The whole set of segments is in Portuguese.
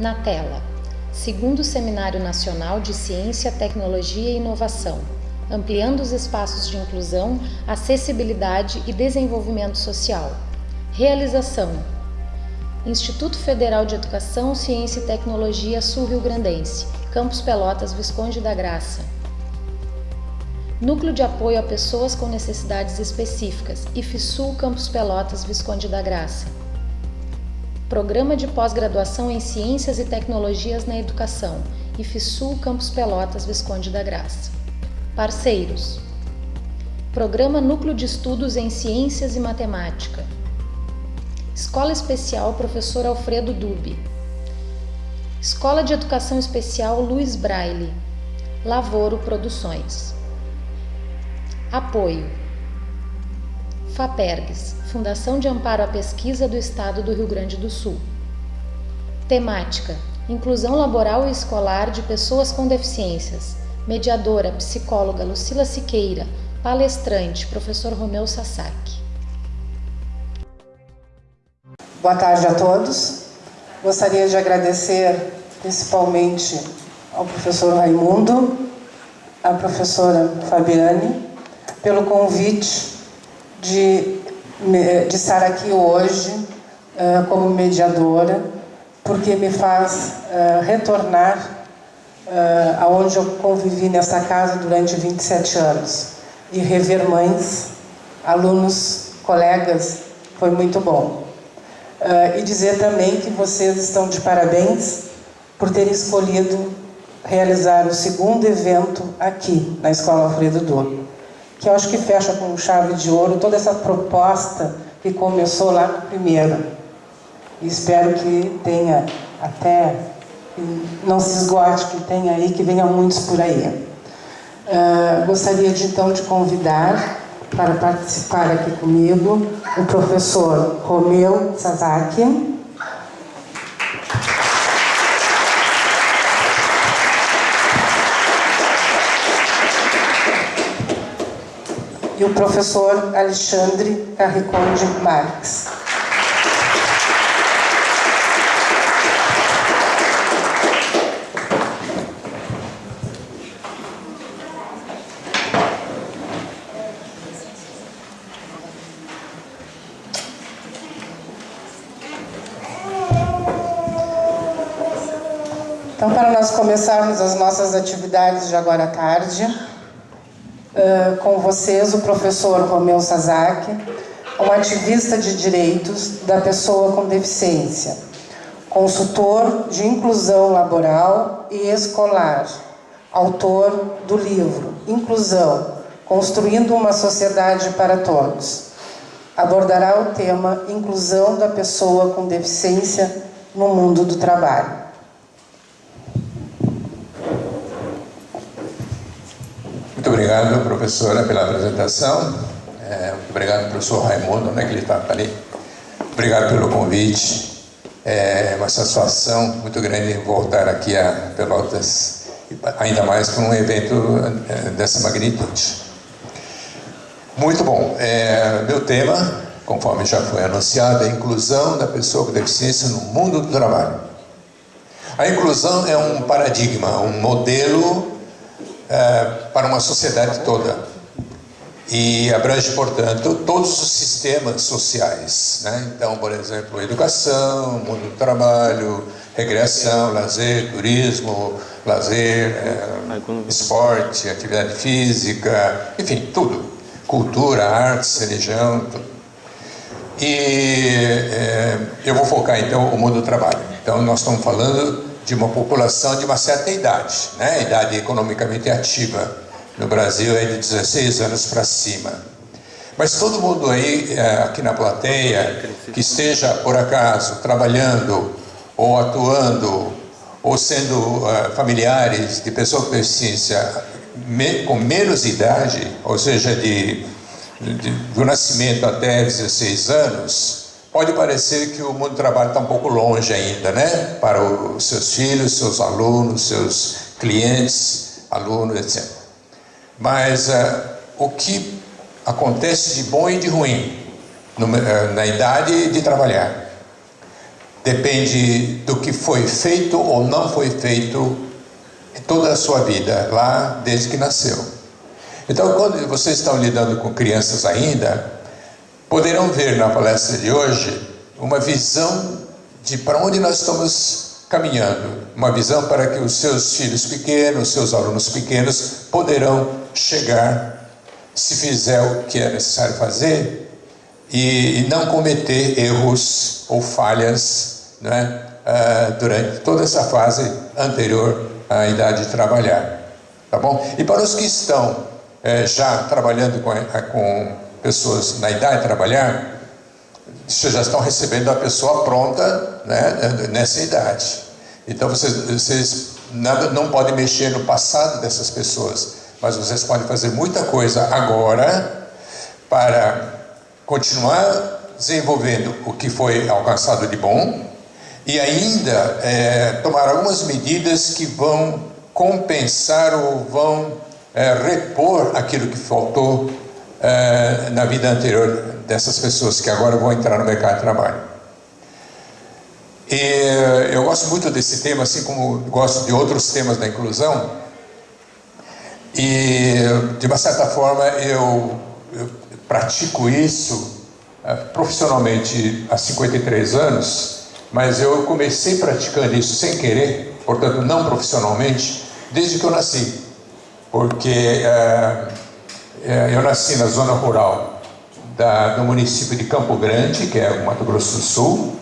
Na tela, segundo Seminário Nacional de Ciência, Tecnologia e Inovação, ampliando os espaços de inclusão, acessibilidade e desenvolvimento social. Realização: Instituto Federal de Educação, Ciência e Tecnologia Sul-Rio Grandense, Campos Pelotas, Visconde da Graça. Núcleo de Apoio a Pessoas com Necessidades Específicas, IFSUL Campos Pelotas, Visconde da Graça. Programa de Pós-Graduação em Ciências e Tecnologias na Educação, IFSUL Campos Pelotas, Visconde da Graça. Parceiros: Programa Núcleo de Estudos em Ciências e Matemática. Escola Especial Professor Alfredo Dubi. Escola de Educação Especial Luiz Braille. Lavoro Produções. Apoio. FAPERGS, Fundação de Amparo à Pesquisa do Estado do Rio Grande do Sul. Temática: Inclusão laboral e escolar de pessoas com deficiências. Mediadora, psicóloga Lucila Siqueira. Palestrante, professor Romeu Sasaki. Boa tarde a todos. Gostaria de agradecer principalmente ao professor Raimundo, à professora Fabiane, pelo convite de, de estar aqui hoje uh, como mediadora, porque me faz uh, retornar uh, aonde eu convivi nessa casa durante 27 anos e rever mães, alunos, colegas, foi muito bom. Uh, e dizer também que vocês estão de parabéns por terem escolhido realizar o segundo evento aqui na Escola Alfredo Dor que eu acho que fecha com chave de ouro toda essa proposta que começou lá primeiro. E espero que tenha até, não se esgote, que tenha aí, que venha muitos por aí. Uh, gostaria de então de convidar para participar aqui comigo o professor Romeu Sasaki, e o professor Alexandre Carriconde Marques. Então, para nós começarmos as nossas atividades de agora à tarde, uh, com vocês o professor Romeu Sasaki, um ativista de direitos da pessoa com deficiência, consultor de inclusão laboral e escolar, autor do livro Inclusão, Construindo uma Sociedade para Todos. Abordará o tema Inclusão da Pessoa com Deficiência no Mundo do Trabalho. Muito obrigado, professora, pela apresentação. É, muito obrigado, professor Raimundo, onde é que ele está ali? Obrigado pelo convite. É uma satisfação muito grande voltar aqui a Pelotas, ainda mais para um evento é, dessa magnitude. Muito bom. É, meu tema, conforme já foi anunciado, é a inclusão da pessoa com deficiência no mundo do trabalho. A inclusão é um paradigma, um modelo é, para uma sociedade toda. E abrange, portanto, todos os sistemas sociais. Né? Então, por exemplo, educação, mundo do trabalho, recreação, lazer, turismo, lazer, é, esporte, atividade física, enfim, tudo. Cultura, artes, religião, tudo. E é, eu vou focar então o mundo do trabalho. Então, nós estamos falando de uma população de uma certa idade, né? idade economicamente ativa. No Brasil é de 16 anos para cima. Mas todo mundo aí, é, aqui na plateia, que esteja por acaso trabalhando ou atuando ou sendo uh, familiares de pessoas com deficiência me, com menos idade, ou seja, de, de, do nascimento até 16 anos, Pode parecer que o mundo do trabalho está um pouco longe ainda, né? Para os seus filhos, seus alunos, seus clientes, alunos, etc. Mas uh, o que acontece de bom e de ruim no, uh, na idade de trabalhar? depende do que foi feito ou não foi feito em toda a sua vida, lá desde que nasceu. Então, quando vocês estão lidando com crianças ainda, poderão ver na palestra de hoje uma visão de para onde nós estamos caminhando, uma visão para que os seus filhos pequenos, seus alunos pequenos poderão chegar se fizer o que é necessário fazer e, e não cometer erros ou falhas né, uh, durante toda essa fase anterior à idade de trabalhar. Tá bom? E para os que estão uh, já trabalhando com, com pessoas na idade de trabalhar, vocês já estão recebendo a pessoa pronta né, nessa idade. Então vocês, vocês nada, não podem mexer no passado dessas pessoas, mas vocês podem fazer muita coisa agora para continuar desenvolvendo o que foi alcançado de bom e ainda é, tomar algumas medidas que vão compensar ou vão é, repor aquilo que faltou é, na vida anterior dessas pessoas que agora vão entrar no mercado de trabalho. E eu gosto muito desse tema, assim como gosto de outros temas da inclusão. E de uma certa forma eu, eu pratico isso uh, profissionalmente há 53 anos, mas eu comecei praticando isso sem querer, portanto não profissionalmente, desde que eu nasci. Porque uh, eu nasci na zona rural da, do município de Campo Grande, que é o Mato Grosso do Sul,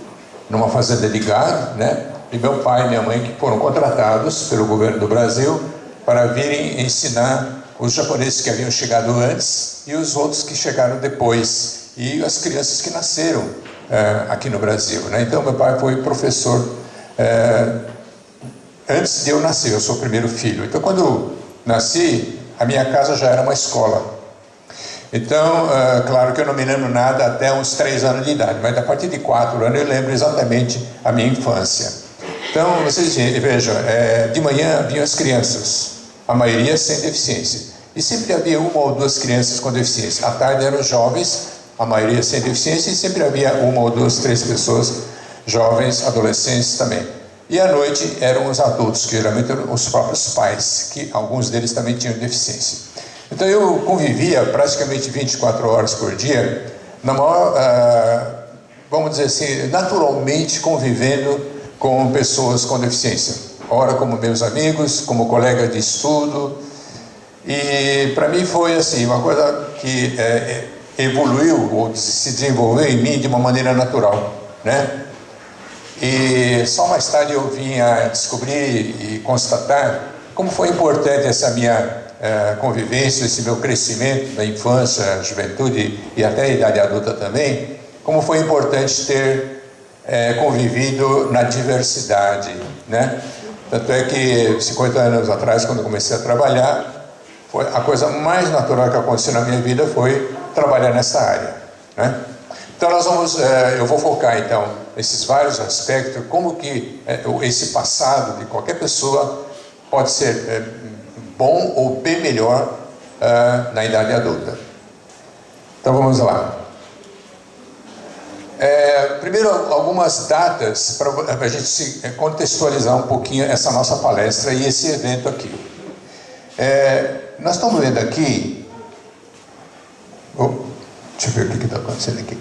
numa fazenda de gado, né? E meu pai e minha mãe que foram contratados pelo governo do Brasil para virem ensinar os japoneses que haviam chegado antes e os outros que chegaram depois e as crianças que nasceram é, aqui no Brasil. Né? Então meu pai foi professor é, antes de eu nascer, eu sou o primeiro filho. Então quando nasci, a minha casa já era uma escola. Então, é, claro que eu não me lembro nada até uns três anos de idade, mas a partir de quatro anos eu lembro exatamente a minha infância. Então, vocês vejam, é, de manhã vinham as crianças, a maioria sem deficiência. E sempre havia uma ou duas crianças com deficiência. À tarde eram jovens, a maioria sem deficiência, e sempre havia uma ou duas, três pessoas, jovens, adolescentes também. E à noite eram os adultos, que geralmente eram os próprios pais, que alguns deles também tinham deficiência. Então eu convivia praticamente 24 horas por dia, na maior, uh, vamos dizer assim, naturalmente convivendo com pessoas com deficiência ora como meus amigos, como colega de estudo. E para mim foi assim, uma coisa que é, evoluiu ou se desenvolveu em mim de uma maneira natural, né? E só mais tarde eu vim a descobrir e constatar como foi importante essa minha é, convivência, esse meu crescimento da infância, juventude e até a idade adulta também, como foi importante ter é, convivido na diversidade, né? Tanto é que 50 anos atrás, quando comecei a trabalhar, foi a coisa mais natural que aconteceu na minha vida foi trabalhar nessa área. Né? Então nós vamos, é, eu vou focar então nesses vários aspectos, como que é, esse passado de qualquer pessoa pode ser é, bom ou bem melhor na idade adulta. Então vamos lá. É, primeiro, algumas datas para a gente é, contextualizar um pouquinho essa nossa palestra e esse evento aqui. É, nós estamos vendo aqui. Oh, deixa eu ver o que está acontecendo aqui.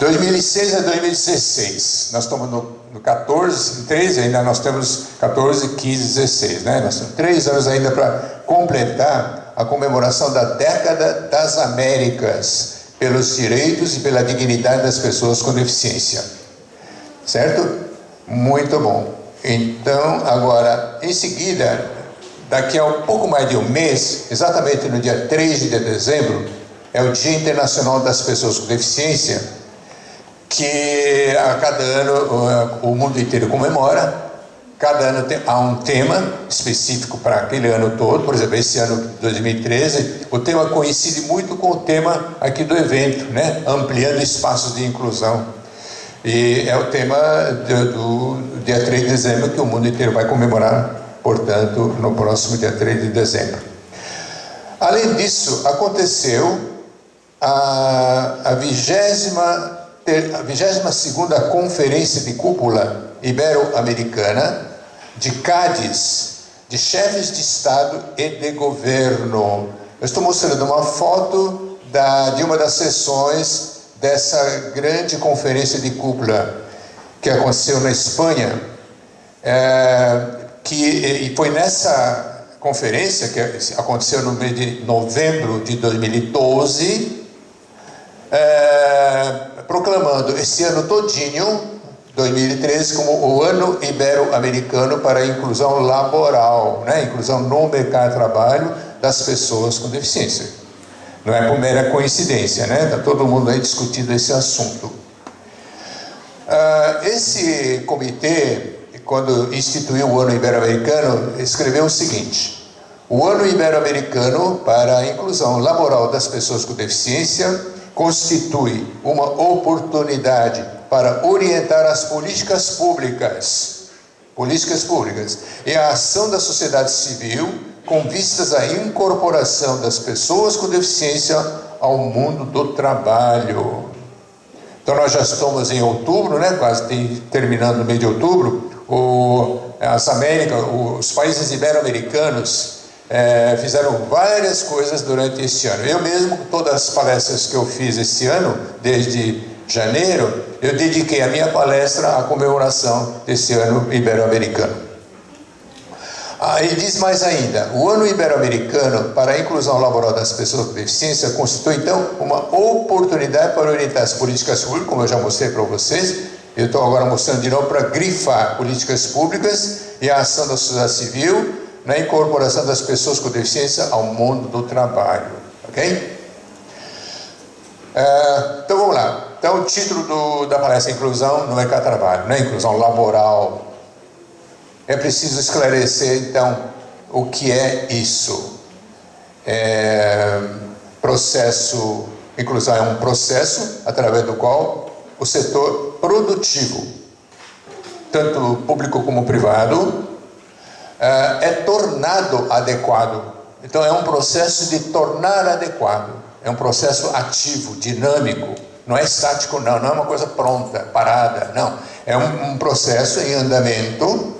2006 a 2016. Nós estamos no, no 14, 13, ainda nós temos 14, 15, 16. Né? Nós temos três anos ainda para completar a comemoração da década das Américas pelos direitos e pela dignidade das pessoas com deficiência. Certo? Muito bom. Então, agora, em seguida, daqui a um pouco mais de um mês, exatamente no dia 3 de dezembro, é o Dia Internacional das Pessoas com Deficiência, que a cada ano o mundo inteiro comemora Cada ano tem, há um tema específico para aquele ano todo, por exemplo, esse ano 2013, o tema coincide muito com o tema aqui do evento, né? ampliando espaços de inclusão. E é o tema do, do dia 3 de dezembro que o mundo inteiro vai comemorar, portanto, no próximo dia 3 de dezembro. Além disso, aconteceu a vigésima a 22ª Conferência de Cúpula Ibero-Americana de Cádiz, de chefes de Estado e de governo. Eu estou mostrando uma foto da, de uma das sessões dessa grande conferência de cúpula que aconteceu na Espanha, é, que, e foi nessa conferência que aconteceu no mês de novembro de 2012, é, proclamando esse ano todinho 2013 como o ano ibero-americano para a inclusão laboral, né? inclusão no mercado de trabalho das pessoas com deficiência. Não é por mera coincidência, né? Está todo mundo aí discutindo esse assunto. Uh, esse comitê, quando instituiu o ano ibero-americano, escreveu o seguinte: o ano ibero-americano para a inclusão laboral das pessoas com deficiência constitui uma oportunidade para orientar as políticas públicas, políticas públicas. E a ação da sociedade civil com vistas à incorporação das pessoas com deficiência ao mundo do trabalho. Então nós já estamos em outubro, né, quase terminando o mês de outubro, o, as Américas, os países ibero-americanos é, fizeram várias coisas durante este ano. Eu mesmo, todas as palestras que eu fiz esse ano, desde janeiro, eu dediquei a minha palestra à comemoração desse ano ibero-americano. Ah, ele diz mais ainda: o ano ibero-americano para a inclusão laboral das pessoas com deficiência constitui então uma oportunidade para orientar as políticas públicas, como eu já mostrei para vocês. Eu estou agora mostrando de novo para grifar políticas públicas e a ação da sociedade civil na incorporação das pessoas com deficiência ao mundo do trabalho. Ok? Uh, então vamos lá. Então, o título do, da palestra é Inclusão no Mercado de Trabalho, né? inclusão laboral. É preciso esclarecer, então, o que é isso. É, processo, inclusão é um processo através do qual o setor produtivo, tanto público como privado, é, é tornado adequado. Então, é um processo de tornar adequado. É um processo ativo, dinâmico não é estático, não, não é uma coisa pronta, parada, não. É um, um processo em andamento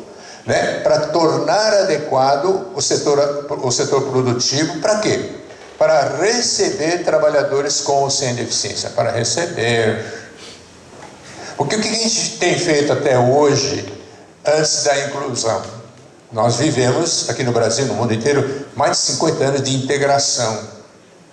né, para tornar adequado o setor, o setor produtivo para quê? Para receber trabalhadores com ou sem deficiência, para receber. Porque o que a gente tem feito até hoje, antes da inclusão? Nós vivemos aqui no Brasil, no mundo inteiro, mais de 50 anos de integração.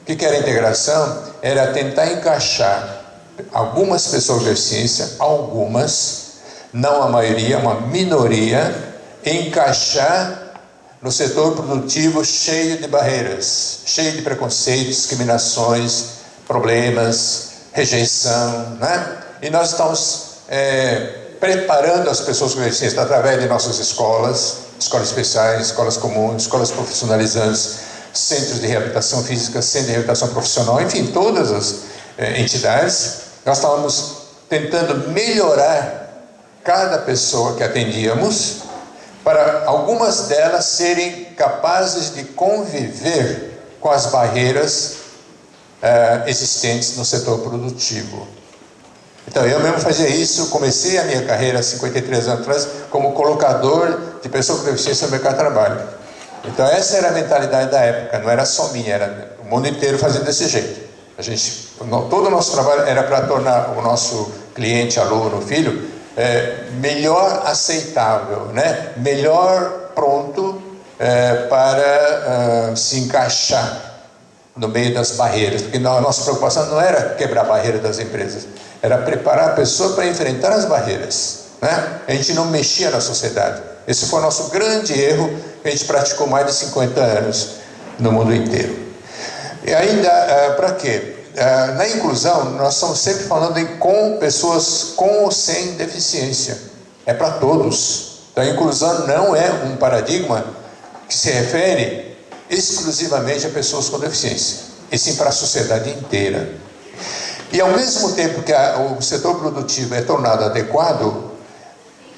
O que era integração? Era tentar encaixar algumas pessoas com deficiência, algumas, não a maioria, uma minoria, encaixar no setor produtivo cheio de barreiras, cheio de preconceitos, discriminações, problemas, rejeição, né? E nós estamos é, preparando as pessoas com deficiência através de nossas escolas, escolas especiais, escolas comuns, escolas profissionalizantes, centros de reabilitação física, centros de reabilitação profissional, enfim, todas as é, entidades nós estávamos tentando melhorar cada pessoa que atendíamos para algumas delas serem capazes de conviver com as barreiras uh, existentes no setor produtivo. Então eu mesmo fazia isso, comecei a minha carreira 53 anos atrás como colocador de pessoas com deficiência no mercado de trabalho. Então essa era a mentalidade da época, não era só minha, era o mundo inteiro fazendo desse jeito. A gente, todo o nosso trabalho era para tornar o nosso cliente, aluno, filho, é, melhor aceitável, né? melhor pronto é, para uh, se encaixar no meio das barreiras, porque a nossa preocupação não era quebrar a barreira das empresas, era preparar a pessoa para enfrentar as barreiras. Né? A gente não mexia na sociedade. Esse foi o nosso grande erro que a gente praticou mais de 50 anos no mundo inteiro. E ainda, uh, para quê? Uh, na inclusão, nós estamos sempre falando em com pessoas com ou sem deficiência. É para todos. Então, a inclusão não é um paradigma que se refere exclusivamente a pessoas com deficiência, e sim para a sociedade inteira. E ao mesmo tempo que a, o setor produtivo é tornado adequado,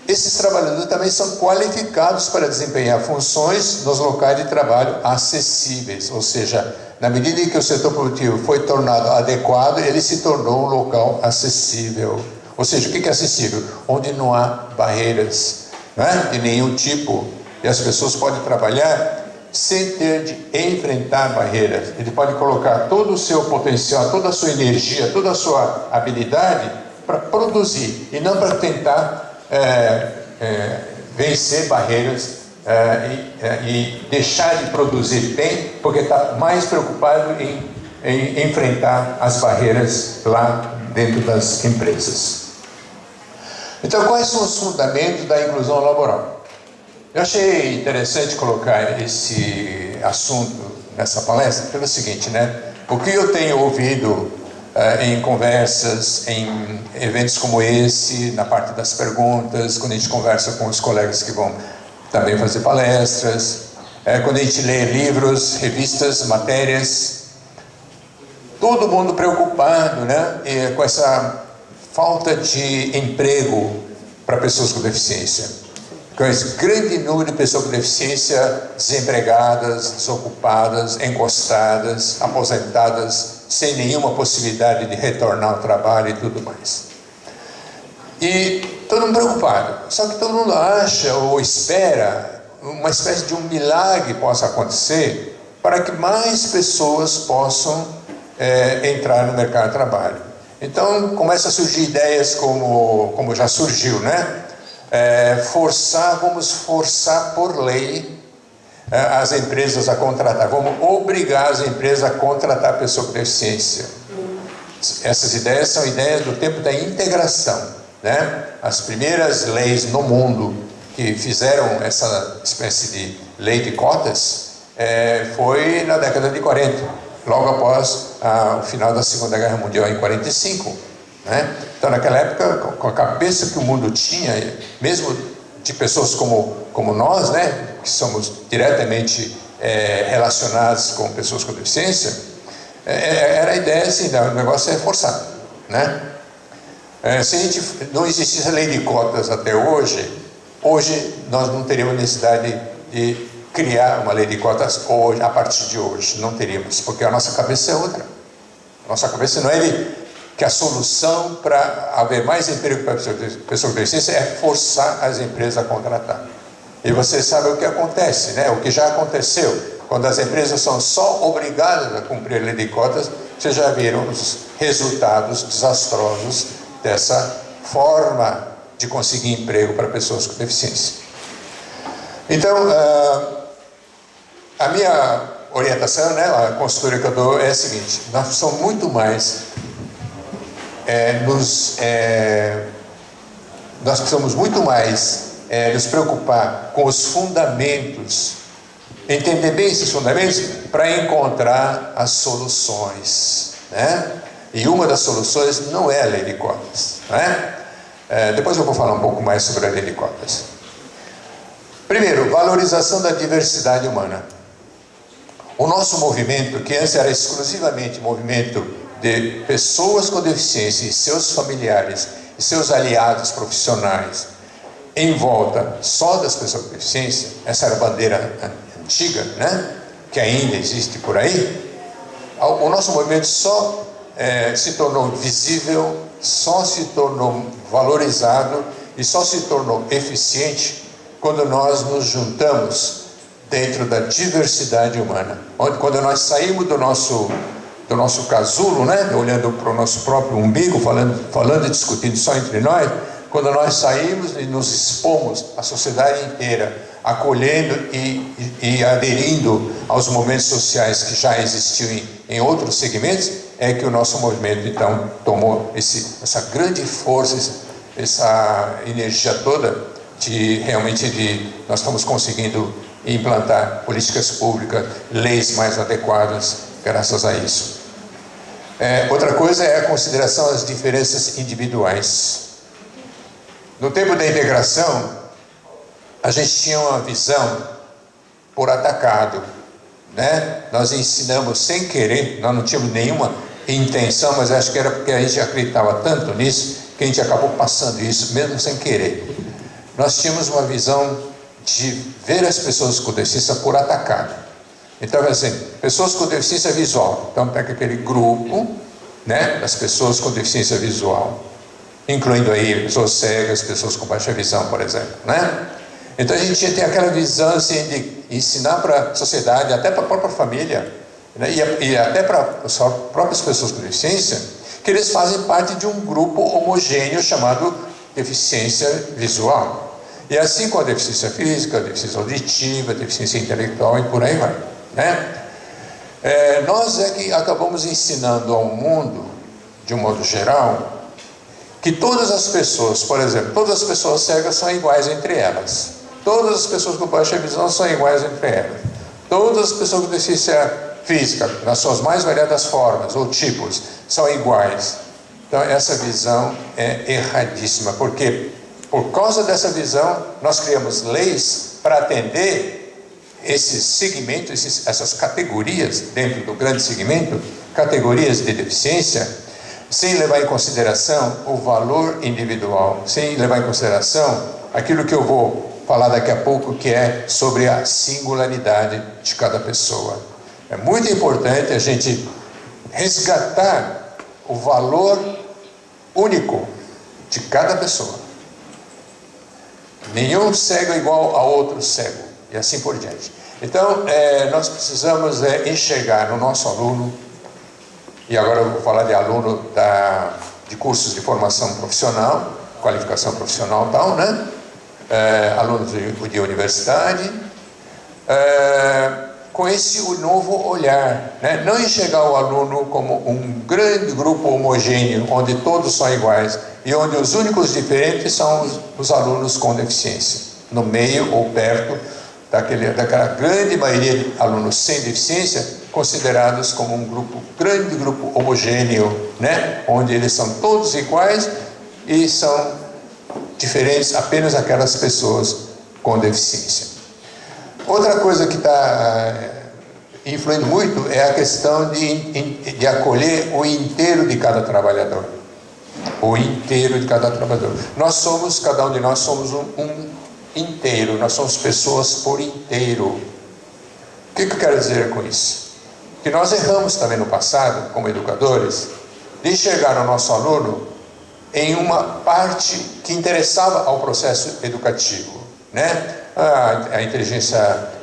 esses trabalhadores também são qualificados para desempenhar funções nos locais de trabalho acessíveis, ou seja, na medida em que o setor produtivo foi tornado adequado, ele se tornou um local acessível. Ou seja, o que é acessível? Onde não há barreiras né, de nenhum tipo e as pessoas podem trabalhar sem ter de enfrentar barreiras. Ele pode colocar todo o seu potencial, toda a sua energia, toda a sua habilidade para produzir e não para tentar vencer barreiras é, e, é, e, deixar de produzir bem, porque está mais preocupado em, em enfrentar as barreiras lá dentro das empresas. Então, quais são os fundamentos da inclusão laboral? Eu achei interessante colocar esse assunto nessa palestra pelo seguinte, né? O que eu tenho ouvido em conversas, em eventos como esse, na parte das perguntas, quando a gente conversa com os colegas que vão também fazer palestras, é, quando a gente lê livros, revistas, matérias, todo mundo preocupado né, e com essa falta de emprego para pessoas com deficiência. Com esse grande número de pessoas com deficiência desempregadas, desocupadas, encostadas, aposentadas, sem nenhuma possibilidade de retornar ao trabalho e tudo mais. E todo mundo preocupado. Só que todo mundo acha ou espera uma espécie de um milagre possa acontecer para que mais pessoas possam é, entrar no mercado de trabalho. Então começa a surgir ideias como, como já surgiu, né? É, forçar, vamos forçar por lei as empresas a contratar, vamos obrigar as empresas a contratar pessoa com deficiência. Essas ideias são ideias do tempo da integração. Né? As primeiras leis no mundo que fizeram essa espécie de lei de cotas é, foi na década de 40, logo após a, o final da Segunda Guerra Mundial, em 45. Né? Então, naquela época, com a cabeça que o mundo tinha, mesmo de pessoas como, como nós, né, que somos diretamente é, relacionados com pessoas com deficiência, é, é era a ideia assim, o negócio é forçado. Né? É, se a gente não existisse a lei de cotas até hoje, hoje nós não teríamos necessidade de criar uma lei de cotas hoje, a partir de hoje. Não teríamos, porque a nossa cabeça é outra. Nossa cabeça não é de que a solução para haver mais emprego para pessoa com deficiência é forçar as empresas a contratar. E você sabe o que acontece, né? o que já aconteceu. Quando as empresas são só obrigadas a cumprir a lei de cotas, vocês já viram os resultados desastrosos dessa forma de conseguir emprego para pessoas com deficiência. Então, uh, a minha orientação, né, a consultoria que eu dou é a seguinte: nós precisamos muito mais é, nos. É, nós precisamos muito mais é, nos preocupar com os fundamentos, entender bem esses fundamentos para encontrar as soluções. Né? E uma das soluções não é a lei de cotas. Né? É, depois eu vou falar um pouco mais sobre a lei de cotas. Primeiro, valorização da diversidade humana. O nosso movimento, que antes era exclusivamente movimento de pessoas com deficiência e seus familiares e seus aliados profissionais, em volta só das pessoas com deficiência, essa era a bandeira antiga, né? que ainda existe por aí, o nosso movimento só é, se tornou visível, só se tornou valorizado e só se tornou eficiente quando nós nos juntamos dentro da diversidade humana. Quando nós saímos do nosso, do nosso casulo, né, olhando para o nosso próprio umbigo, falando, falando e discutindo só entre nós, quando nós saímos e nos expomos à sociedade inteira, acolhendo e, e, aderindo aos movimentos sociais que já existiam em, em outros segmentos, é que o nosso movimento então tomou esse, essa grande força, essa energia toda de realmente de nós estamos conseguindo implantar políticas públicas, leis mais adequadas graças a isso. É, outra coisa é a consideração das diferenças individuais. No tempo da integração, a gente tinha uma visão por atacado, né? Nós ensinamos sem querer, nós não tínhamos nenhuma intenção, mas acho que era porque a gente acreditava tanto nisso que a gente acabou passando isso, mesmo sem querer. Nós tínhamos uma visão de ver as pessoas com deficiência por atacado. Então, assim, pessoas com deficiência visual. Então, pega aquele grupo, né, das pessoas com deficiência visual, incluindo aí pessoas cegas, pessoas com baixa visão, por exemplo, né? Então, a gente tem aquela visão, assim, de ensinar para a sociedade, até para a própria família, né, e, e até para as próprias pessoas com deficiência, que eles fazem parte de um grupo homogêneo chamado deficiência visual. E assim com a deficiência física, a deficiência auditiva, a deficiência intelectual e por aí vai. Né? É, nós é que acabamos ensinando ao mundo, de um modo geral, que todas as pessoas, por exemplo, todas as pessoas cegas são iguais entre elas. Todas as pessoas com baixa visão são iguais entre elas. Todas as pessoas com deficiência física, nas suas mais variadas formas ou tipos, são iguais. Então, essa visão é erradíssima, porque por causa dessa visão, nós criamos leis para atender esses segmentos, esses, essas categorias dentro do grande segmento, categorias de deficiência, sem levar em consideração o valor individual, sem levar em consideração aquilo que eu vou falar daqui a pouco, que é sobre a singularidade de cada pessoa. É muito importante a gente resgatar o valor único de cada pessoa. Nenhum cego é igual a outro cego e assim por diante. Então, é, nós precisamos é, enxergar no nosso aluno, e agora eu vou falar de aluno da, de cursos de formação profissional, qualificação profissional tal, né? É, alunos de, de universidade, é, com esse novo olhar, né? não enxergar o aluno como um grande grupo homogêneo, onde todos são iguais, e onde os únicos diferentes são os, os alunos com deficiência, no meio ou perto daquele, daquela grande maioria de alunos sem deficiência, considerados como um grupo, grande grupo homogêneo, né? onde eles são todos iguais e são diferentes apenas aquelas pessoas com deficiência. Outra coisa que está eh, influindo muito é a questão de, de acolher o inteiro de cada trabalhador. O inteiro de cada trabalhador. Nós somos, cada um de nós somos um, um inteiro, nós somos pessoas por inteiro. O que, eu quero dizer com isso? Que nós erramos também no passado, como educadores, de enxergar o nosso aluno em uma parte que interessava ao processo educativo, né? A, a inteligência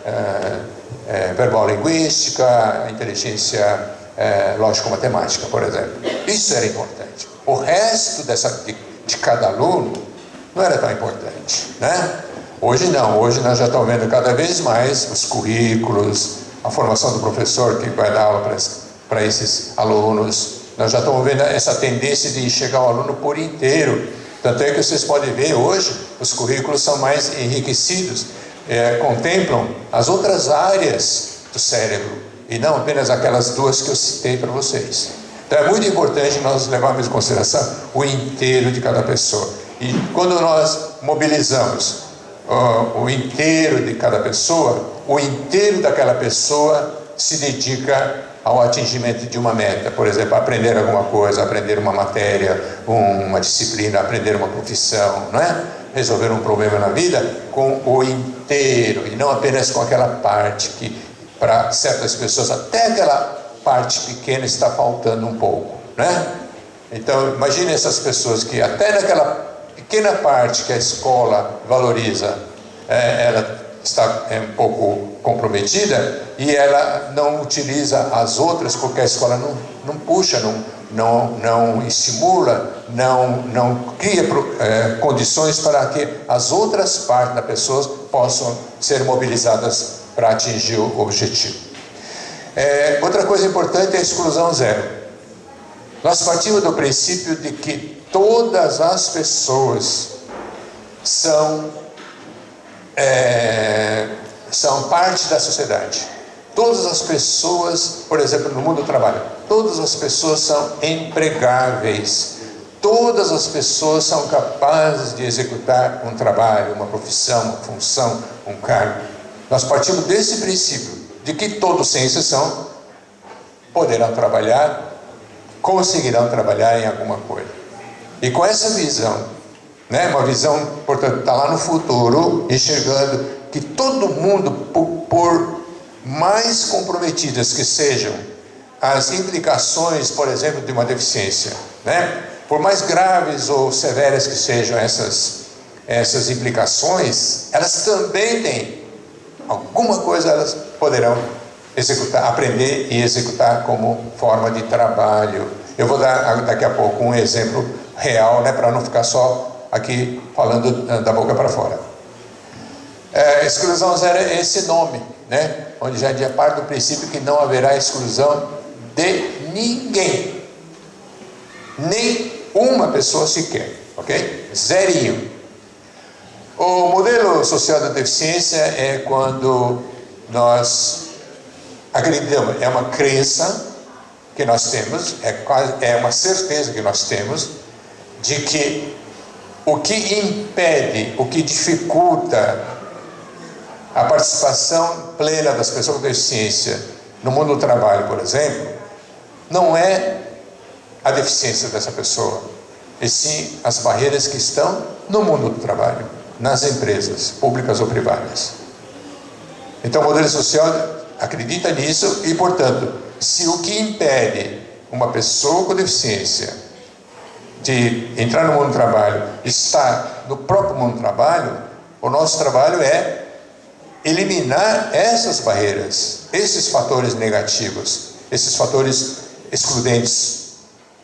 é, é, verbal linguística, a inteligência é, lógico-matemática, por exemplo. Isso era importante. O resto dessa, de, de cada aluno não era tão importante, né? Hoje não, hoje nós já estamos vendo cada vez mais os currículos, a formação do professor que vai dar aula para esses alunos. Nós já estamos vendo essa tendência de enxergar o aluno por inteiro. Tanto é que vocês podem ver hoje, os currículos são mais enriquecidos, é, contemplam as outras áreas do cérebro, e não apenas aquelas duas que eu citei para vocês. Então é muito importante nós levarmos em consideração o inteiro de cada pessoa. E quando nós mobilizamos o inteiro de cada pessoa, o inteiro daquela pessoa se dedica ao atingimento de uma meta, por exemplo, aprender alguma coisa, aprender uma matéria, uma disciplina, aprender uma profissão, não é? Resolver um problema na vida com o inteiro e não apenas com aquela parte que para certas pessoas até aquela parte pequena está faltando um pouco, né? Então imagine essas pessoas que até naquela pequena parte que a escola valoriza, é, ela está é, um pouco comprometida e ela não utiliza as outras porque a escola não, não puxa, não, não, não estimula, não, não cria é, condições para que as outras partes da pessoa possam ser mobilizadas para atingir o objetivo. É, outra coisa importante é a exclusão zero. Nós partimos do princípio de que todas as pessoas são, é, são parte da sociedade. Todas as pessoas, por exemplo, no mundo do trabalho, todas as pessoas são empregáveis. Todas as pessoas são capazes de executar um trabalho, uma profissão, uma função, um cargo. Nós partimos desse princípio, de que todos, sem exceção, poderão trabalhar, conseguirão trabalhar em alguma coisa. E com essa visão, né, uma visão, portanto, está lá no futuro, enxergando que todo mundo, por, por mais comprometidas que sejam as implicações, por exemplo, de uma deficiência, né? por mais graves ou severas que sejam essas, essas implicações, elas também têm alguma coisa elas poderão executar, aprender e executar como forma de trabalho. Eu vou dar daqui a pouco um exemplo real, né, para não ficar só aqui falando da boca para fora. É, exclusão zero é esse nome, né, onde já é parte do princípio que não haverá exclusão de ninguém, nem uma pessoa sequer, ok? Zerinho. O modelo social da deficiência é quando nós acreditamos, é uma crença que nós temos, é, quase, é uma certeza que nós temos, de que o que impede, o que dificulta a participação plena das pessoas com deficiência no mundo do trabalho, por exemplo, não é a deficiência dessa pessoa, e sim as barreiras que estão no mundo do trabalho, nas empresas, públicas ou privadas. Então, o modelo social acredita nisso e, portanto, se o que impede uma pessoa com deficiência de entrar no mundo do trabalho está no próprio mundo do trabalho, o nosso trabalho é eliminar essas barreiras, esses fatores negativos, esses fatores excludentes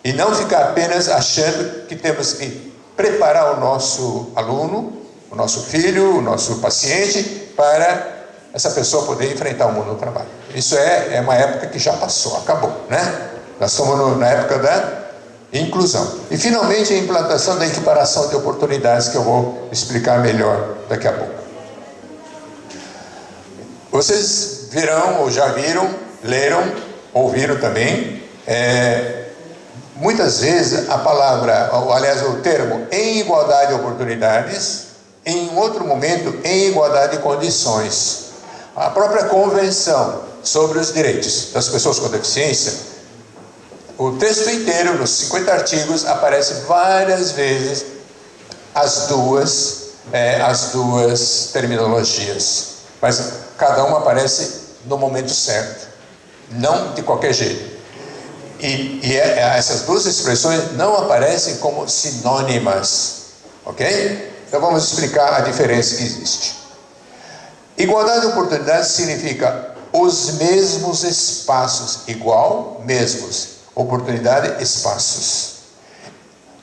e não ficar apenas achando que temos que preparar o nosso aluno, o nosso filho, o nosso paciente para essa pessoa poder enfrentar o mundo do trabalho. Isso é, é uma época que já passou, acabou, né? Nós estamos no, na época da inclusão. E finalmente a implantação da equiparação de oportunidades que eu vou explicar melhor daqui a pouco. Vocês virão ou já viram, leram, ouviram também, é, muitas vezes a palavra, ou, aliás o termo em igualdade de oportunidades, em outro momento em igualdade de condições. A própria convenção sobre os direitos das pessoas com deficiência, o texto inteiro, nos 50 artigos, aparece várias vezes as duas, é, as duas terminologias. Mas cada uma aparece no momento certo, não de qualquer jeito. E, e é, é, essas duas expressões não aparecem como sinônimas, ok? Então vamos explicar a diferença que existe. Igualdade de oportunidades significa os mesmos espaços, igual, mesmos, oportunidade, espaços.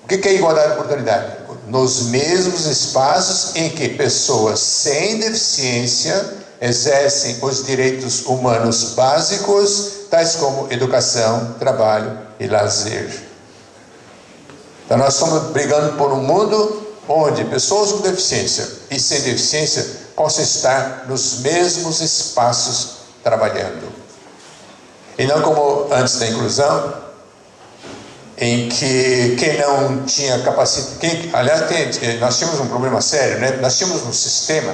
O que é igualdade de oportunidade? Nos mesmos espaços em que pessoas sem deficiência exercem os direitos humanos básicos, tais como educação, trabalho e lazer. Então nós estamos brigando por um mundo onde pessoas com deficiência e sem deficiência possam estar nos mesmos espaços trabalhando. E não como antes da inclusão, em que quem não tinha capacidade, aliás, tem, nós tínhamos um problema sério, né? nós tínhamos um sistema,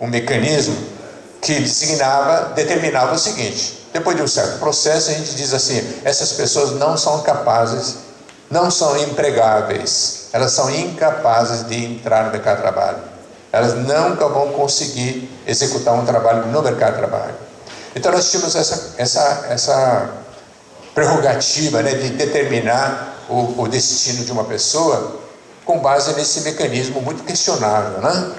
um mecanismo que designava, determinava o seguinte, depois de um certo processo a gente diz assim, essas pessoas não são capazes, não são empregáveis, elas são incapazes de entrar no mercado de trabalho. Elas nunca vão conseguir executar um trabalho no mercado de trabalho. Então nós tínhamos essa, essa, essa prerrogativa né, de determinar o, o destino de uma pessoa com base nesse mecanismo muito questionável. Né?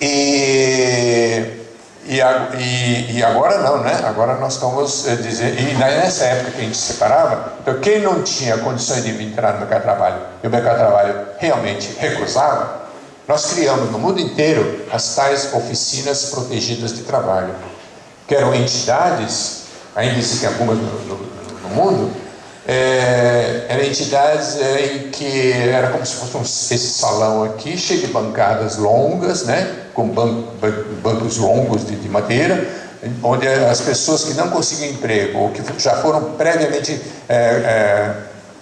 E e, e, e, agora não, né? Agora nós estamos eh, dizendo, e nessa época que a gente separava, então quem não tinha condições de entrar no mercado de trabalho e o mercado de trabalho realmente recusava, nós criamos no mundo inteiro as tais oficinas protegidas de trabalho, que eram entidades, ainda existem algumas no, no, no mundo, é, eram entidades é, em que era como se fosse um, esse salão aqui, cheio de bancadas longas, né, com ban, ban, bancos longos de, de, madeira, onde as pessoas que não conseguiam emprego ou que já foram previamente é,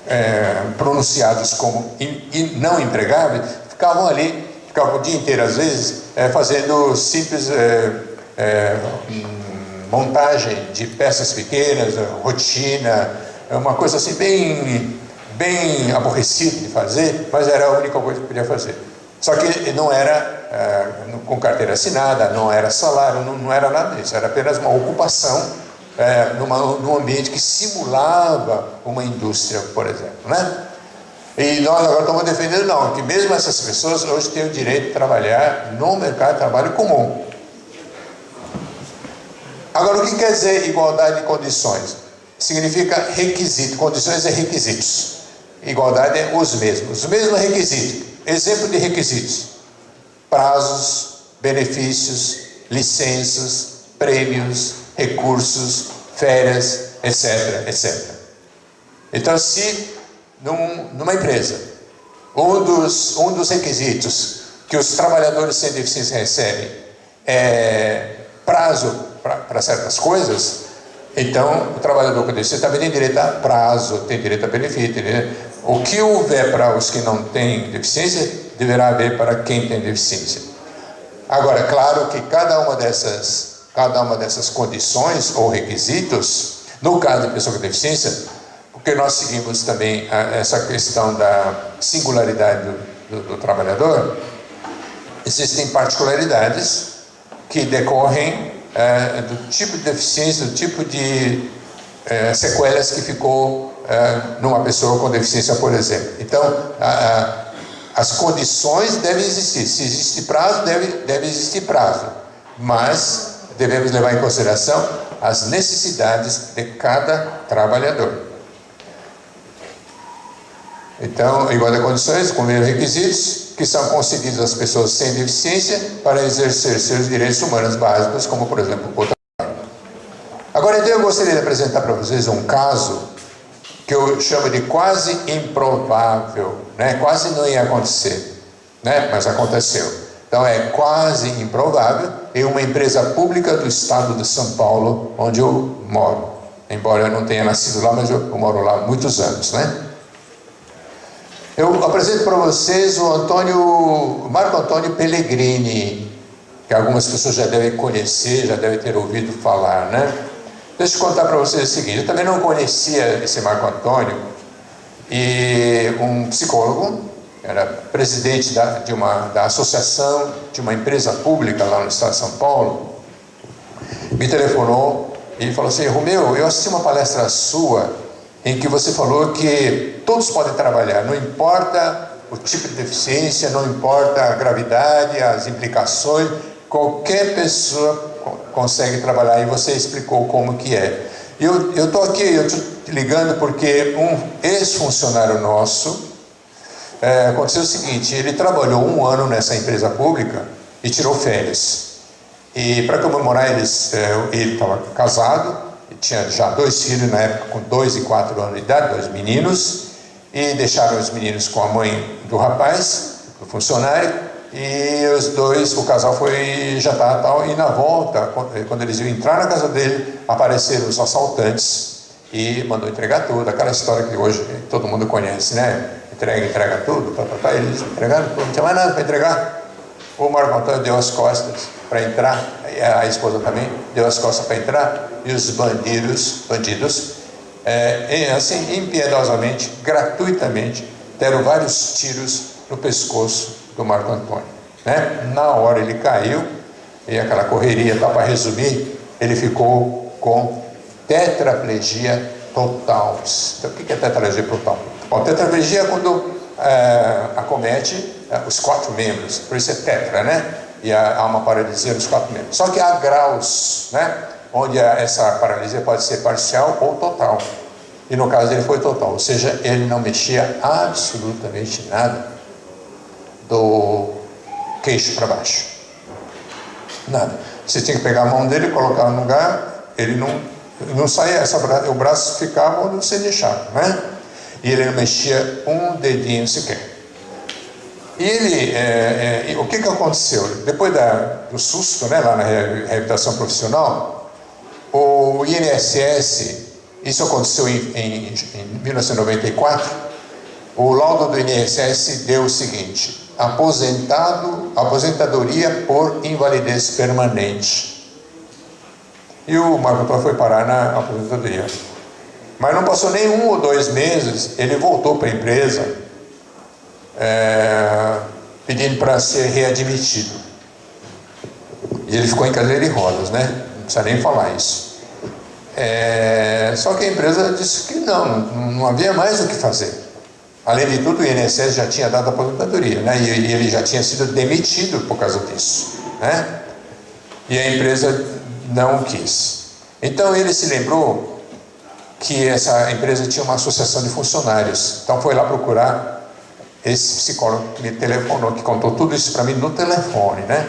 é, é pronunciados como in, in, não empregáveis, ficavam ali, ficavam o dia inteiro às vezes, é, fazendo simples é, montagem de peças pequenas, rotina, é uma coisa assim bem, bem aborrecida de fazer, mas era a única coisa que podia fazer. Só que não era com carteira assinada, não era salário, não, não, era nada disso, era apenas uma ocupação é, numa, num ambiente que simulava uma indústria, por exemplo. Né? E nós agora estamos defendendo, não, que mesmo essas pessoas hoje têm o direito de trabalhar no mercado de trabalho comum. Agora, o que quer dizer igualdade de condições? Significa requisito, condições é requisitos. Igualdade é os mesmos, os mesmos requisitos. Exemplo de requisitos: prazos, benefícios, licenças, prêmios, recursos, férias, etc, etc. Então, se num, numa empresa, um dos, um dos requisitos que os trabalhadores sem deficiência recebem é prazo para certas coisas, então o trabalhador com deficiência também tem direito a prazo, tem direito a benefício. O que houver para os que não têm deficiência, deverá haver para quem tem deficiência. Agora, claro que cada uma dessas, cada uma dessas condições ou requisitos, no caso de pessoa com deficiência, porque nós seguimos também essa questão da singularidade do, do, do trabalhador, existem particularidades que decorrem é, do tipo de deficiência, do tipo de é, sequelas que ficou é, numa pessoa com deficiência, por exemplo. Então, a, a, as condições devem existir. Se existe prazo, deve, deve existir prazo. Mas devemos levar em consideração as necessidades de cada trabalhador. Então, de condições, com os requisitos que são concedidos às pessoas sem deficiência para exercer seus direitos humanos básicos, como, por exemplo, o trabalho. Agora, então, eu gostaria de apresentar para vocês um caso que eu chamo de quase improvável, né? quase não ia acontecer, né? mas aconteceu. Então, é quase improvável em uma empresa pública do estado de São Paulo, onde eu moro. Embora eu não tenha nascido lá, mas eu moro lá há muitos anos, né? Eu apresento para vocês o Antônio, Marco Antônio Pellegrini, que algumas pessoas já devem conhecer, já devem ter ouvido falar, né? Deixa eu contar para vocês o seguinte, eu também não conhecia esse Marco Antônio, e um psicólogo, era presidente da, de uma, da associação de uma empresa pública lá no estado de São Paulo, me telefonou e falou assim, Romeu, eu assisti uma palestra sua em que você falou que todos podem trabalhar, não importa o tipo de deficiência, não importa a gravidade, as implicações, qualquer pessoa consegue trabalhar e você explicou como que é. Eu estou aqui, eu estou ligando porque um ex-funcionário nosso, é, aconteceu o seguinte, ele trabalhou um ano nessa empresa pública e tirou férias. E para comemorar é, ele estava casado, tinha já dois filhos na época com dois e quatro anos de idade, dois meninos, e deixaram os meninos com a mãe do rapaz, do funcionário, e os dois, o casal foi jantar tal, e na volta, quando eles iam entrar na casa dele, apareceram os assaltantes e mandou entregar tudo, aquela história que hoje todo mundo conhece, né? Entrega, entrega tudo, tá, tá, tá. eles entregaram tudo, não tinha mais nada para entregar. O Marco Antônio deu as costas para entrar, a esposa também deu as costas para entrar, e os bandidos, bandidos é, assim, impiedosamente, gratuitamente, deram vários tiros no pescoço do Marco Antônio. Né? Na hora ele caiu, e aquela correria, tá, para resumir, ele ficou com tetraplegia total. Então, o que é tetraplegia total? Bom, tetraplegia é quando é, acomete é, os quatro membros, por isso é tetra, né? E há uma paralisia nos quatro membros. Só que há graus, né? onde essa paralisia pode ser parcial ou total. E no caso dele foi total, ou seja, ele não mexia absolutamente nada do queixo para baixo. Nada. Você tinha que pegar a mão dele colocar no lugar, ele não, não saía, essa, o braço ficava onde você deixava, né? E ele não mexia um dedinho sequer. E ele, é, é, o que, que aconteceu? Depois da, do susto, né, lá na reabilitação profissional, o INSS, isso aconteceu em, em, em 1994, o laudo do INSS deu o seguinte, aposentado, aposentadoria por invalidez permanente. E o Marco Antônio foi parar na aposentadoria. Mas não passou nem um ou dois meses, ele voltou para a empresa, é, pedindo para ser readmitido. E ele ficou em cadeira de rodas, né? Não precisa nem falar isso. É, só que a empresa disse que não, não havia mais o que fazer. Além de tudo, o INSS já tinha dado a aposentadoria, né? E, e ele já tinha sido demitido por causa disso, né? E a empresa não quis. Então ele se lembrou que essa empresa tinha uma associação de funcionários. Então foi lá procurar esse psicólogo que me telefonou, que contou tudo isso para mim no telefone, né?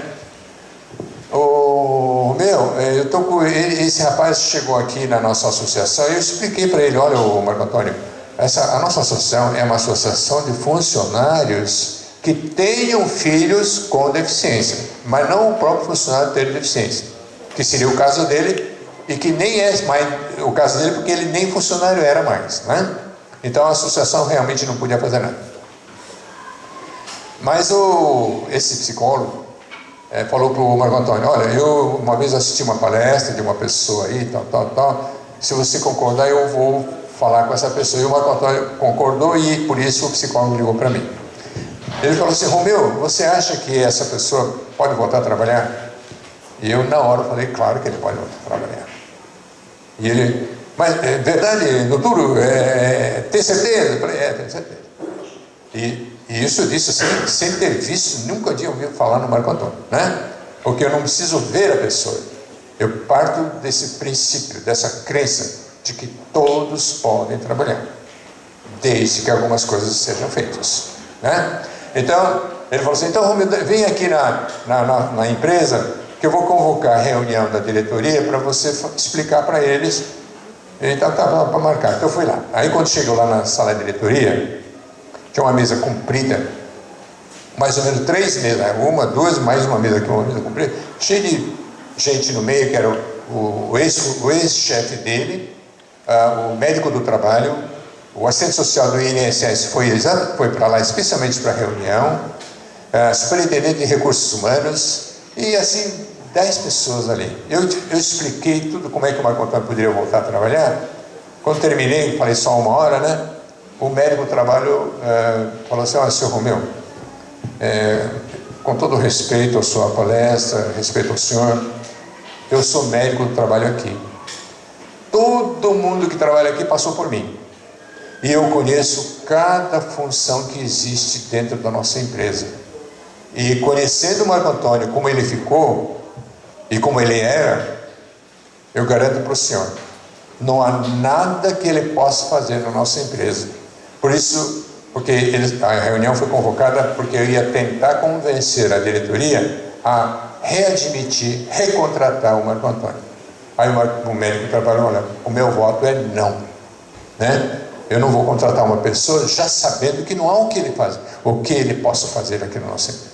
O meu, eh, eu tô com esse rapaz chegou aqui na nossa associação e eu expliquei para ele, olha, o Marco Antônio, essa a nossa associação é uma associação de funcionários que tenham filhos com deficiência, mas não o próprio funcionário ter deficiência, que seria o caso dele e que nem é mais o caso dele porque ele nem funcionário era mais, né? Então a associação realmente não podia fazer nada. Mas o, esse psicólogo é, falou para o Marco Antônio, olha, eu uma vez assisti uma palestra de uma pessoa aí, tal, tal, tal, se você concordar eu vou falar com essa pessoa. E o Marco Antônio concordou e por isso o psicólogo ligou para mim. Ele falou assim, Romeu, você acha que essa pessoa pode voltar a trabalhar? E eu na hora falei, claro que ele pode voltar a trabalhar. E ele, mas é verdade, doutor, é, tem certeza? Eu falei, é, tenho certeza. E, e isso disse sem, sem ter visto, nunca tinha ouvido falar no Marco Antônio, né? Porque eu não preciso ver a pessoa. Eu parto desse princípio, dessa crença de que todos podem trabalhar, desde que algumas coisas sejam feitas, né? Então, ele falou assim, então vem aqui na, na, na, na empresa que eu vou convocar a reunião da diretoria para você explicar para eles. Então estava para marcar. Então eu fui lá. Aí quando chegou lá na sala de diretoria, tinha uma mesa comprida, mais ou menos três mesas, né? uma, duas, mais uma mesa aqui, uma mesa comprida, cheia de gente no meio, que era o, o ex-chefe ex dele, uh, o médico do trabalho, o assistente social do INSS foi, foi para lá especialmente para reunião, uh, superintendente de recursos humanos, e assim dez pessoas ali. Eu, eu expliquei tudo como é que o Marco Antônio poderia voltar a trabalhar. Quando terminei, falei só uma hora, né? O médico do trabalho é, falou assim, olha, senhor Romeu, é, com todo respeito à sua palestra, respeito ao senhor, eu sou médico do trabalho aqui. Todo mundo que trabalha aqui passou por mim. E eu conheço cada função que existe dentro da nossa empresa. E conhecendo o Marco Antônio como ele ficou, e como ele era, eu garanto para o senhor, não há nada que ele possa fazer na nossa empresa. Por isso, porque a reunião foi convocada porque eu ia tentar convencer a diretoria a readmitir, recontratar o Marco Antônio. Aí o, o médico trabalhou, olha, o meu voto é não. Né? Eu não vou contratar uma pessoa já sabendo que não há o que ele faz, o que ele possa fazer aqui no nosso empresa.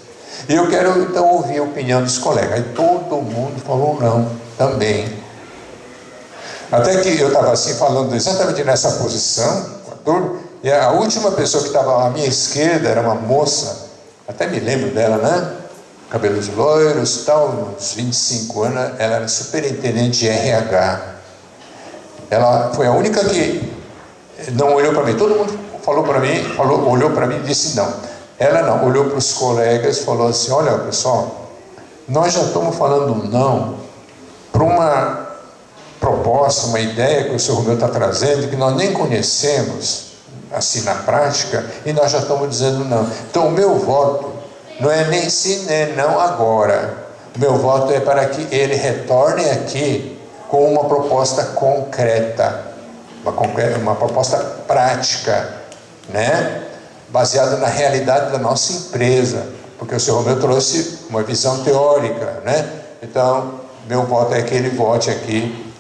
E eu quero então ouvir a opinião dos colegas. Aí todo mundo falou não também. Até que eu estava assim falando exatamente nessa posição, e a última pessoa que estava à minha esquerda era uma moça, até me lembro dela, né? Cabelos loiros, tal, uns 25 anos, ela era superintendente de RH. Ela foi a única que não olhou para mim. Todo mundo falou para mim, falou, olhou para mim e disse não. Ela não, olhou para os colegas e falou assim: Olha, pessoal, nós já estamos falando não para uma proposta, uma ideia que o senhor Romeu está trazendo, que nós nem conhecemos, assim na prática, e nós já estamos dizendo não. Então, o meu voto não é nem sim nem não agora. O meu voto é para que ele retorne aqui com uma proposta concreta, uma, uma proposta prática, né? baseada na realidade da nossa empresa, porque o senhor Romeu trouxe uma visão teórica, né? Então, meu voto é que ele vote aqui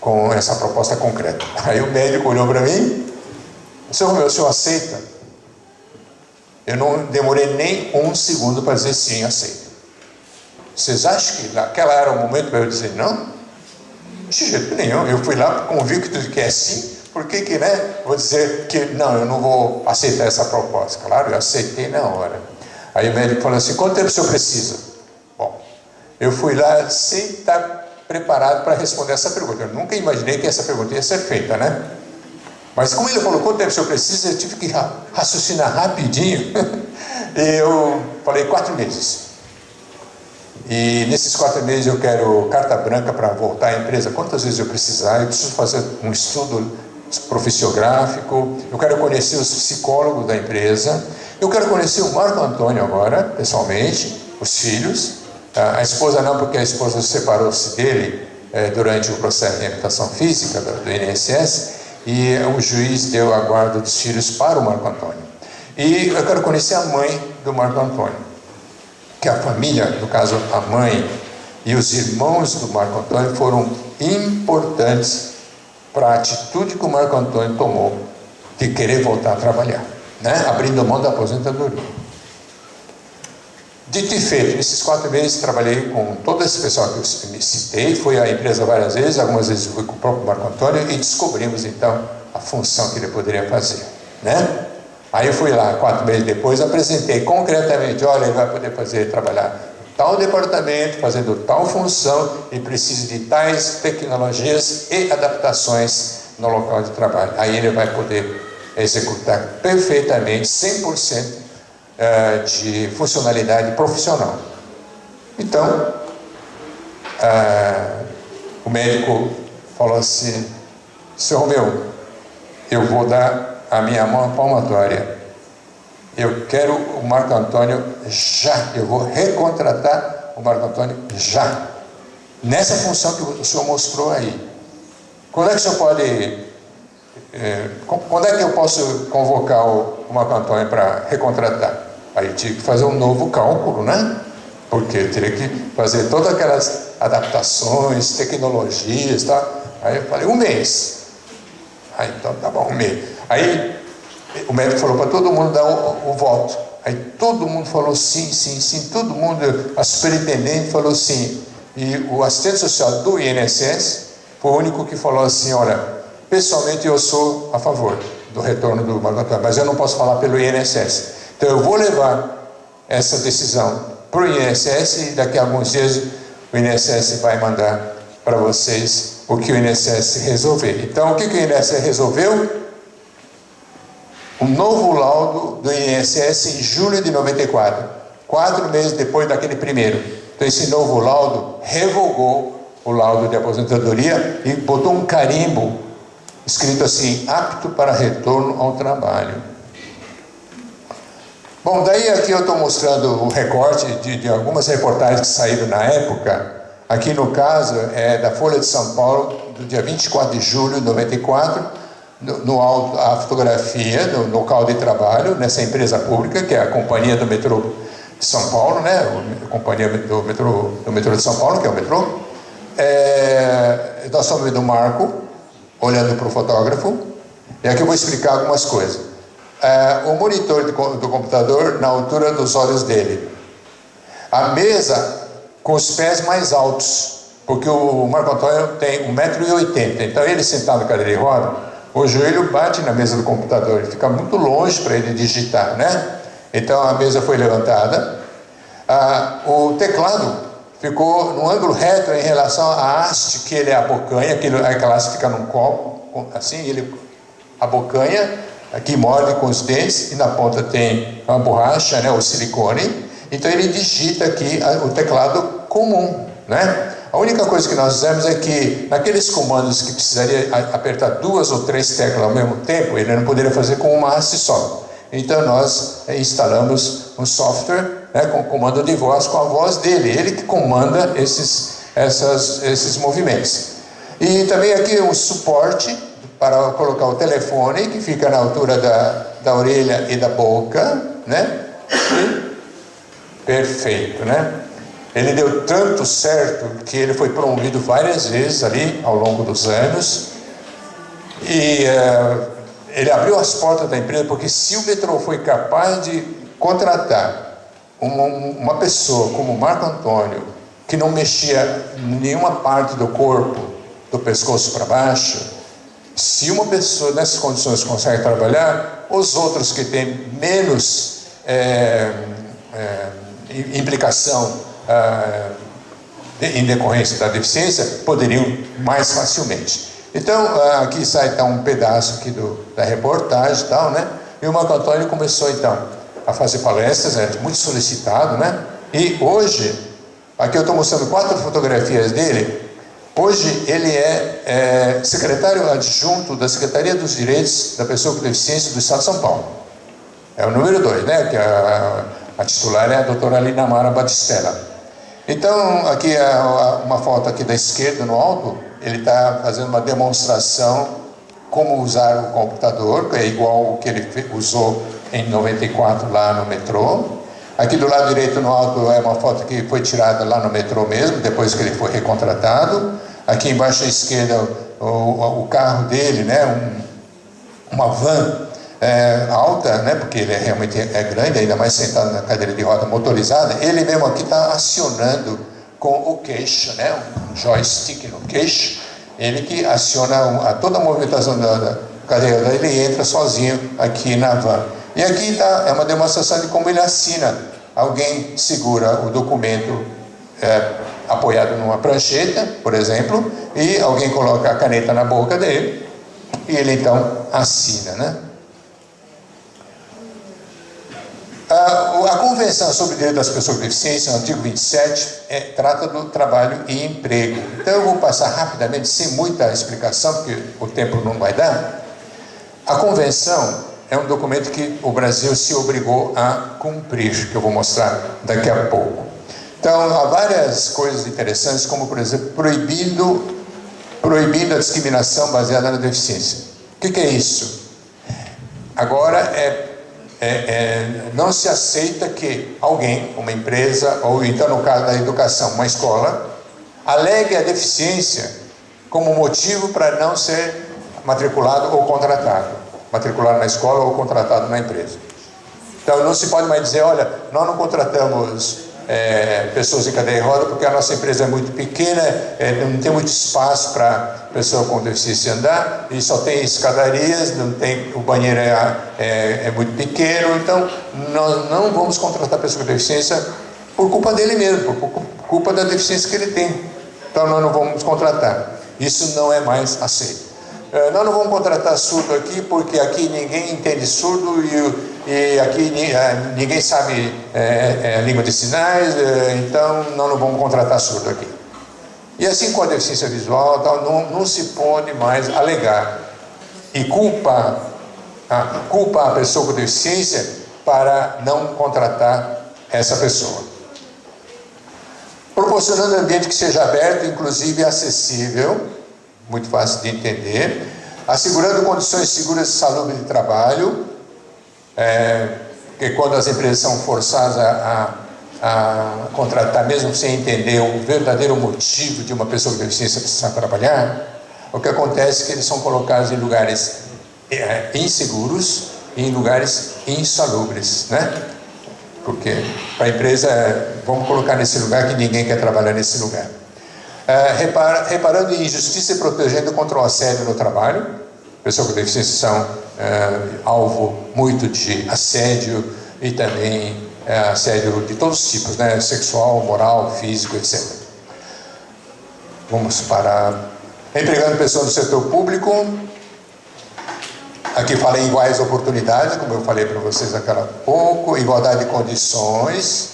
com essa proposta concreta. Aí o médico olhou para mim, senhor Romeu, o senhor aceita? Eu não demorei nem um segundo para dizer sim, aceito. Vocês acham que naquela era o momento para eu dizer não? De jeito nenhum. Eu fui lá convicto de que é sim, por que que, né, vou dizer que não, eu não vou aceitar essa proposta? Claro, eu aceitei na hora. Aí o médico falou assim, quanto tempo o senhor precisa? Bom, eu fui lá sem estar preparado para responder essa pergunta. Eu nunca imaginei que essa pergunta ia ser feita, né? Mas como ele falou, quanto tempo o senhor precisa, eu tive que raciocinar rapidinho. E eu falei quatro meses. E nesses quatro meses eu quero carta branca para voltar à empresa quantas vezes eu precisar. Eu preciso fazer um estudo profissiográfico. Eu quero conhecer os psicólogos da empresa. Eu quero conhecer o Marco Antônio agora, pessoalmente, os filhos. A esposa não, porque a esposa separou-se dele eh, durante o processo de reabilitação física do INSS e o juiz deu a guarda dos filhos para o Marco Antônio. E eu quero conhecer a mãe do Marco Antônio, que a família, no caso a mãe e os irmãos do Marco Antônio foram importantes para a atitude que o Marco Antônio tomou de querer voltar a trabalhar, né? abrindo mão da aposentadoria. Dito e feito, nesses quatro meses trabalhei com todo esse pessoal que eu citei, fui à empresa várias vezes, algumas vezes fui com o próprio Marco Antônio e descobrimos então a função que ele poderia fazer, né? Aí eu fui lá, quatro meses depois, apresentei concretamente, olha, ele vai poder fazer, trabalhar tal departamento, fazendo tal função e precisa de tais tecnologias e adaptações no local de trabalho. Aí ele vai poder executar perfeitamente, 100% é, de funcionalidade profissional. Então, é, o médico falou assim, seu Romeu, eu vou dar a minha mão palmatória. Eu quero o Marco Antônio já. Eu vou recontratar o Marco Antônio já. Nessa função que o senhor mostrou aí. Quando é que o senhor pode é, quando é que eu posso convocar o, Marco Antônio para recontratar? Aí tive que fazer um novo cálculo, né? Porque eu teria que fazer todas aquelas adaptações, tecnologias, tá? Aí eu falei, um mês. Aí então tá bom, um mês. Aí o médico falou para todo mundo dar o, o, voto. Aí todo mundo falou sim, sim, sim. Todo mundo, a superintendente falou sim. E o assistente social do INSS foi o único que falou assim, olha, Pessoalmente, eu sou a favor do retorno do Marco Antônio, mas eu não posso falar pelo INSS. Então, eu vou levar essa decisão para o INSS e daqui a alguns dias o INSS vai mandar para vocês o que o INSS resolver. Então, o que, que o INSS resolveu? Um novo laudo do INSS em julho de 94, quatro meses depois daquele primeiro. Então, esse novo laudo revogou o laudo de aposentadoria e botou um carimbo escrito assim, apto para retorno ao trabalho. Bom, daí aqui eu estou mostrando o recorte de, de, algumas reportagens que saíram na época. Aqui no caso é da Folha de São Paulo, do dia 24 de julho de 94, no, no, a fotografia do local de trabalho nessa empresa pública, que é a Companhia do Metrô de São Paulo, né? a Companhia do Metrô, do metrô de São Paulo, que é o metrô. É, nós estamos vendo o Marco, olhando para o fotógrafo, e aqui eu vou explicar algumas coisas. É, o monitor do computador na altura dos olhos dele. A mesa com os pés mais altos, porque o Marco Antônio tem 1,80m, então ele sentado na cadeira de roda, o joelho bate na mesa do computador, ele fica muito longe para ele digitar, né? Então a mesa foi levantada, ah, o teclado ficou no ângulo reto em relação à haste que ele abocanha, aquele, aquela haste fica num copo, assim, ele abocanha, aqui morde com os dentes, e na ponta tem uma borracha, né, o silicone, então ele digita aqui o teclado comum, né? A única coisa que nós fizemos é que naqueles comandos que precisaria apertar duas ou três teclas ao mesmo tempo, ele não poderia fazer com uma haste só. Então nós eh, instalamos um software né, com comando de voz, com a voz dele, ele que comanda esses, essas, esses movimentos. E também aqui um suporte para colocar o telefone, que fica na altura da, da orelha e da boca, né? Perfeito, né? Ele deu tanto certo que ele foi promovido várias vezes ali ao longo dos anos. E uh, ele abriu as portas da empresa, porque se o metrô foi capaz de contratar uma, uma pessoa como Marco Antônio, que não mexia nenhuma parte do corpo, do pescoço para baixo, se uma pessoa nessas condições consegue trabalhar, os outros que têm menos é, é, implicação é, em decorrência da deficiência poderiam mais facilmente. Então, aqui sai então, um pedaço aqui do, da reportagem e tal, né? E o Marco Antônio começou então a fazer palestras, é muito solicitado, né? E hoje, aqui eu estou mostrando quatro fotografias dele. Hoje ele é, é, secretário adjunto da Secretaria dos Direitos da Pessoa com Deficiência do Estado de São Paulo. É o número dois, né? Que a, a titular é a doutora Lina Mara Batistella. Então, aqui é uma foto aqui da esquerda no alto, ele está fazendo uma demonstração como usar o computador, que é igual o que ele usou em 94 lá no metrô. Aqui do lado direito no alto é uma foto que foi tirada lá no metrô mesmo, depois que ele foi recontratado. Aqui embaixo à esquerda o, o carro dele, né, um, uma van é, alta, né, porque ele é, realmente é grande, ainda mais sentado na cadeira de roda motorizada, ele mesmo aqui está acionando com o queixo, né, um joystick no queixo, ele que aciona a toda a movimentação da, da cadeira, ele entra sozinho aqui na van. E aqui tá, é uma demonstração de como ele assina. Alguém segura o documento é, apoiado numa prancheta, por exemplo, e alguém coloca a caneta na boca dele, e ele então assina, né? A, Convenção sobre o Direito das Pessoas com Deficiência, no artigo 27, é, trata do trabalho e emprego. Então eu vou passar rapidamente, sem muita explicação, porque o tempo não vai dar. A Convenção é um documento que o Brasil se obrigou a cumprir, que eu vou mostrar daqui a pouco. Então, há várias coisas interessantes, como, por exemplo, proibindo, proibindo a discriminação baseada na deficiência. O que, que é isso? Agora é é, é, não se aceita que alguém, uma empresa, ou então no caso da educação, uma escola, alegue a deficiência como motivo para não ser matriculado ou contratado. Matriculado na escola ou contratado na empresa. Então não se pode mais dizer, olha, nós não contratamos é, pessoas em cadeia de roda, porque a nossa empresa é muito pequena, é, não tem muito espaço para pessoa com deficiência andar, e só tem escadarias, não tem, o banheiro é, é, é, muito pequeno, então nós não vamos contratar pessoa com deficiência por culpa dele mesmo, por culpa da deficiência que ele tem. Então nós não vamos contratar. Isso não é mais aceito. É, nós não vamos contratar surdo aqui porque aqui ninguém entende surdo e, e aqui é, ninguém sabe é, é, língua de sinais, é, então nós não vamos contratar surdo aqui. E assim com a deficiência visual, tal, não, não se pode mais alegar e culpa, a, culpa a pessoa com deficiência para não contratar essa pessoa. Proporcionando um ambiente que seja aberto, inclusive acessível, muito fácil de entender, assegurando condições seguras de saúde de trabalho, é, quando as empresas são forçadas a, a, a, contratar, mesmo sem entender o verdadeiro motivo de uma pessoa com deficiência precisar trabalhar, o que acontece é que eles são colocados em lugares é, inseguros e em lugares insalubres, né? Porque para a empresa, vamos colocar nesse lugar que ninguém quer trabalhar nesse lugar. É, repara, reparando em injustiça e protegendo contra o assédio no trabalho. Pessoas com deficiência são é, alvo muito de assédio e também é, assédio de todos os tipos, né? sexual, moral, físico, etc. Vamos para empregando pessoas do setor público. Aqui falei iguais oportunidades, como eu falei para vocês aquela pouco, igualdade de condições,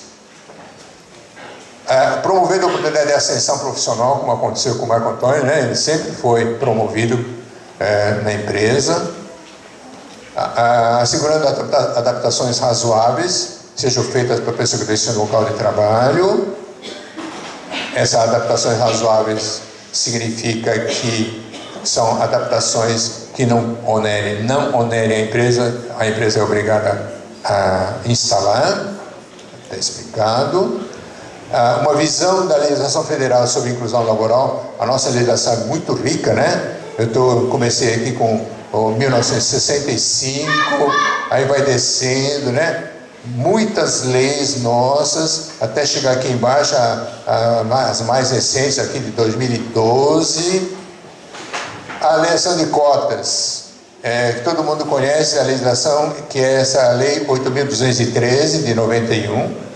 é, promovendo a oportunidade de ascensão profissional, como aconteceu com o Marco Antônio, né? ele sempre foi promovido é, na empresa, assegurando adaptações razoáveis, sejam feitas para a pessoa que deixa no local de trabalho. Essas adaptações razoáveis significa que são adaptações que não onerem, não onerem a empresa, a empresa é obrigada a instalar, está explicado. Ah, uma visão da legislação federal sobre inclusão laboral. A nossa legislação é muito rica, né? Eu tô, comecei aqui com o 1965, aí vai descendo, né? Muitas leis nossas, até chegar aqui embaixo, a, a, as mais recentes, aqui de 2012. A eleição de cotas, é, todo mundo conhece a legislação, que é essa lei 8.213 de 91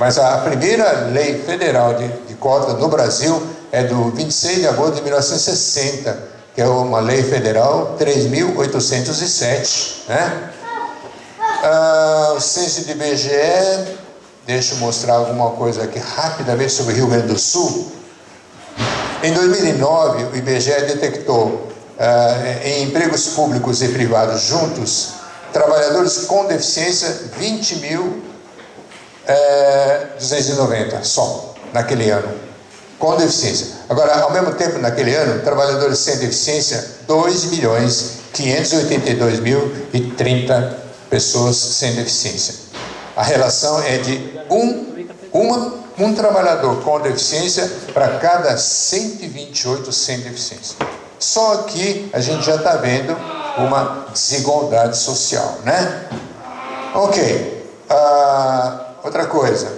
mas a primeira lei federal de, de no Brasil é do 26 de agosto de 1960, que é uma lei federal 3.807, né? Ah, o censo de IBGE, deixa eu mostrar alguma coisa aqui rapidamente sobre o Rio Grande do Sul. Em 2009, o IBGE detectou ah, em empregos públicos e privados juntos, trabalhadores com deficiência, 20 mil 290 eh, só, naquele ano, com deficiência. Agora, ao mesmo tempo, naquele ano, trabalhadores sem deficiência, 2 milhões 582 mil e 30 pessoas sem deficiência. A relação é de um, uma, um trabalhador com deficiência para cada 128 sem deficiência. Só aqui a gente já está vendo uma desigualdade social, né? Ok. Uh, outra coisa.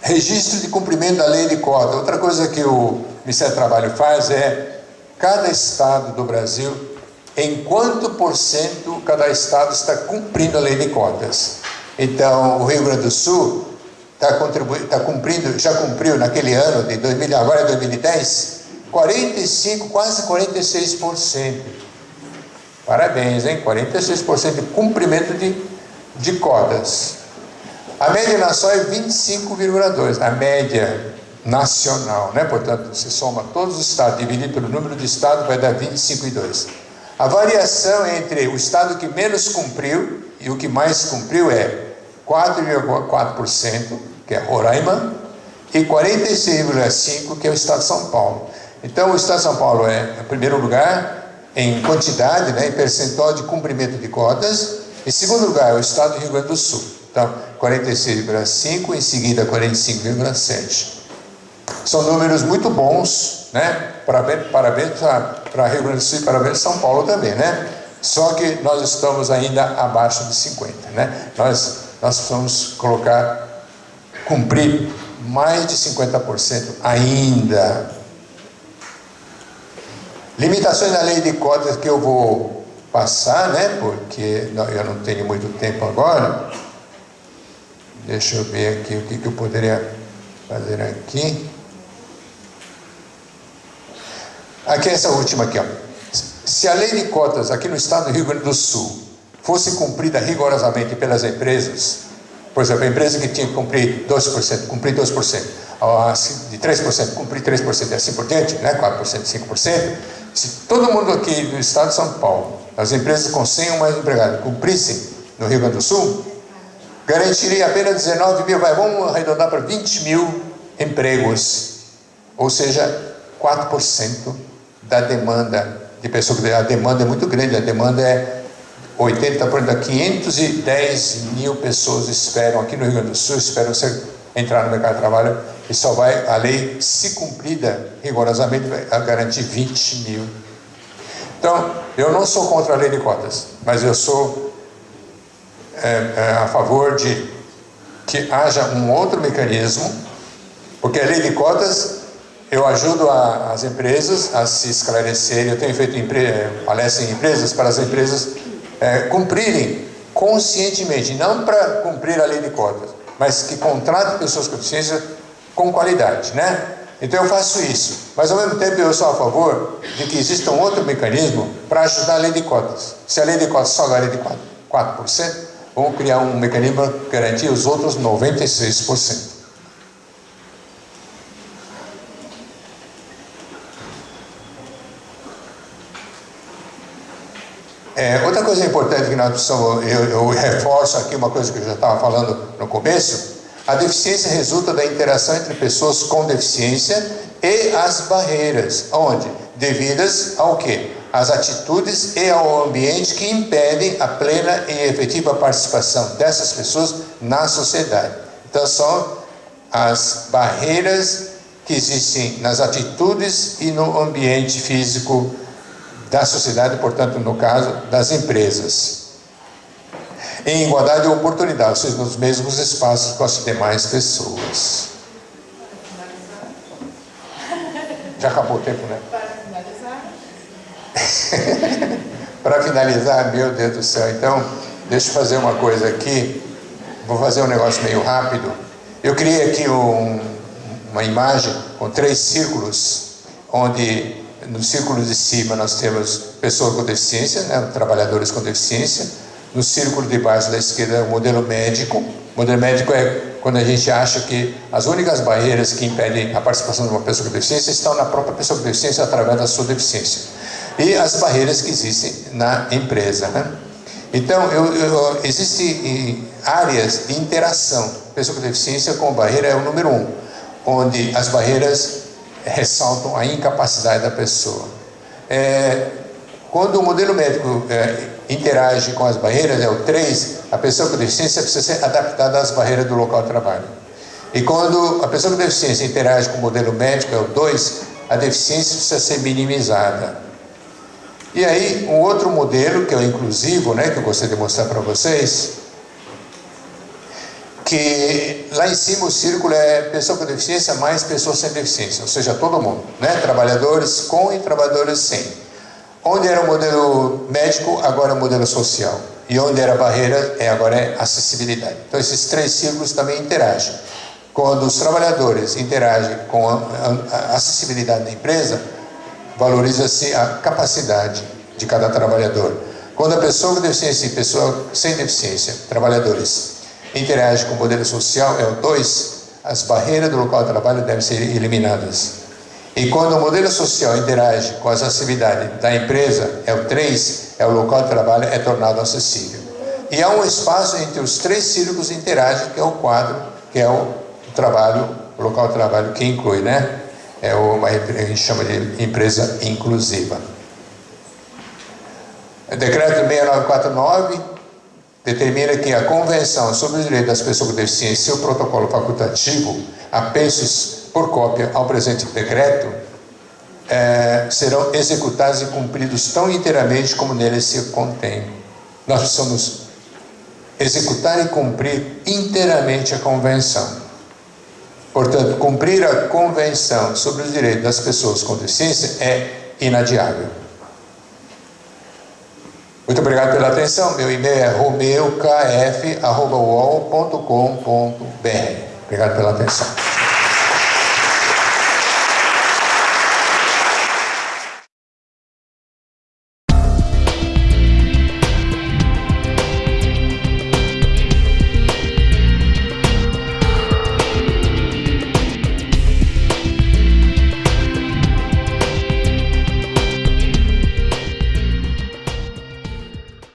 Registro de cumprimento da lei de cota. Outra coisa que o Ministério do Trabalho faz é cada estado do Brasil em quanto por cento cada estado está cumprindo a lei de cotas. Então, o Rio Grande do Sul está, está cumprindo, já cumpriu naquele ano de 2000, agora é 2010, 45, quase 46%. Parabéns, hein? 46% de cumprimento de, de cotas. A média nacional é 25,2%. A média nacional, né? Portanto, se soma todos os estados, dividido pelo número de estados, vai dar 25,2%. A variação entre o estado que menos cumpriu e o que mais cumpriu é 4,4%, que é Roraima, e 46,5%, que é o estado de São Paulo. Então, o estado de São Paulo é, em primeiro lugar, em quantidade, né, em percentual de cumprimento de cotas. Em segundo lugar, é o estado do Rio Grande do Sul. Então, 46,5%, em seguida 45,7%. São números muito bons, né? Parabéns, para Rio Grande do Sul e parabéns São Paulo também, né? Só que nós estamos ainda abaixo de 50, né? Nós, nós precisamos colocar, cumprir mais de 50% ainda. Limitações da lei de cotas que eu vou passar, né? Porque eu não tenho muito tempo agora. Deixa eu ver aqui o que, que eu poderia fazer aqui. Aqui essa última aqui, ó. Se a lei de cotas aqui no estado do Rio Grande do Sul fosse cumprida rigorosamente pelas empresas, por exemplo, a empresa que tinha que cumprir 2%, cumprir 2%, de 3%, cumprir 3% e assim por diante, né? 4%, 5%, se todo mundo aqui do estado de São Paulo, as empresas com 100 ou mais empregados, cumprissem no Rio Grande do Sul, garantiria apenas 19 mil, vamos arredondar para 20 mil empregos, ou seja, 4% da demanda de pessoas. A demanda é muito grande, a demanda é 80, por exemplo, 510 mil pessoas esperam aqui no Rio Grande do Sul, esperam ser, entrar no mercado de trabalho e só vai, a lei, se cumprida rigorosamente, vai garantir 20 mil. Então, eu não sou contra a lei de cotas, mas eu sou é, é, a favor de que haja um outro mecanismo, porque a lei de cotas eu ajudo a, as empresas a se esclarecerem. Eu tenho feito palestras em empresas para as empresas é, cumprirem conscientemente, não para cumprir a lei de cotas, mas que contratem pessoas com deficiência com qualidade, né? Então eu faço isso, mas ao mesmo tempo eu sou a favor de que exista um outro mecanismo para ajudar a lei de cotas. Se a lei de cotas só garante 4%, 4% vamos criar um mecanismo para garantir os outros 96%. É, outra coisa importante que nós precisamos, eu, eu reforço aqui uma coisa que eu já estava falando no começo, a deficiência resulta da interação entre pessoas com deficiência e as barreiras, onde? Devidas ao quê? As atitudes e ao ambiente que impedem a plena e efetiva participação dessas pessoas na sociedade. Então são as barreiras que existem nas atitudes e no ambiente físico da sociedade, portanto, no caso, das empresas. Em igualdade de oportunidade, ou seja, nos mesmos espaços com as demais pessoas. Já acabou o tempo, né? Para finalizar. Para finalizar, meu Deus do céu. Então, deixa eu fazer uma coisa aqui. Vou fazer um negócio meio rápido. Eu criei aqui um, uma imagem com três círculos, onde no círculo de cima nós temos pessoas com deficiência, né, trabalhadores com deficiência. No círculo de baixo da esquerda é o modelo médico. O modelo médico é quando a gente acha que as únicas barreiras que impedem a participação de uma pessoa com deficiência estão na própria pessoa com deficiência através da sua deficiência. E as barreiras que existem na empresa. Né? Então, eu, eu, existem áreas de interação. Pessoa com deficiência com barreira é o número um, onde as barreiras ressaltam a incapacidade da pessoa. É, quando o modelo médico é, interage com as barreiras, é o 3, a pessoa com deficiência precisa ser adaptada às barreiras do local de trabalho. E quando a pessoa com deficiência interage com o modelo médico, é o 2, a deficiência precisa ser minimizada. E aí, um outro modelo, que é o inclusivo, né, que eu gostaria de mostrar para vocês, que lá em cima o círculo é pessoa com deficiência mais pessoas sem deficiência, ou seja, todo mundo, né? trabalhadores com e trabalhadores sem. Onde era o modelo médico, agora é o modelo social. E onde era barreira, é, agora é acessibilidade. Então esses três círculos também interagem. Quando os trabalhadores interagem com a, a acessibilidade da empresa, valoriza-se a capacidade de cada trabalhador. Quando a pessoa com deficiência e pessoa sem deficiência, trabalhadores, interage com o modelo social, é o 2, as barreiras do local de trabalho devem ser eliminadas. E quando o modelo social interage com as atividades da empresa, é o 3, é o local de trabalho é tornado acessível. E há um espaço entre os três círculos interagem, que é o quadro, que é o trabalho, o local de trabalho que inclui, né? É uma a gente chama de empresa inclusiva. O decreto 6949 determina que a Convenção sobre os Direitos das Pessoas com Deficiência e seu protocolo facultativo, apensos por cópia ao presente decreto, é, serão executados e cumpridos tão inteiramente como neles se contém. Nós precisamos executar e cumprir inteiramente a Convenção. Portanto, cumprir a Convenção sobre os Direitos das Pessoas com Deficiência é inadiável. Muito obrigado pela atenção. Meu e-mail é romeukf.com.br. Obrigado pela atenção.